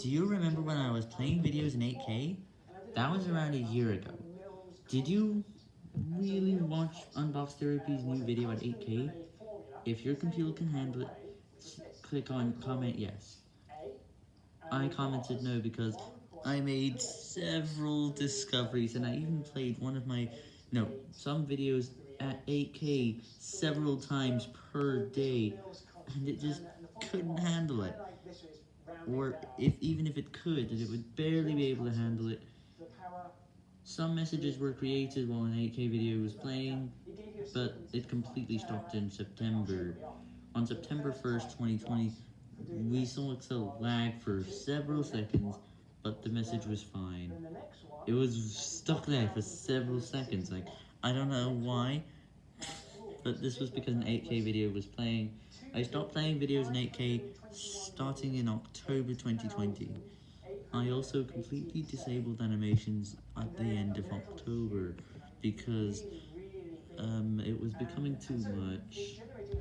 Do you remember when I was playing videos in 8K? That was around a year ago. Did you really watch Unbox Therapy's new video at 8K? If your computer can handle it, click on comment yes. I commented no because I made several discoveries and I even played one of my, no, some videos at 8K several times per day and it just couldn't handle it. Or if even if it could, that it would barely be able to handle it. Some messages were created while an 8K video was playing, but it completely stopped in September. On September 1st, 2020, we saw Excel lag for several seconds, but the message was fine. It was stuck there for several seconds, like, I don't know why, but this was because an 8K video was playing. I stopped playing videos in 8K starting in October 2020. I also completely disabled animations at the end of October because um, it was becoming too much.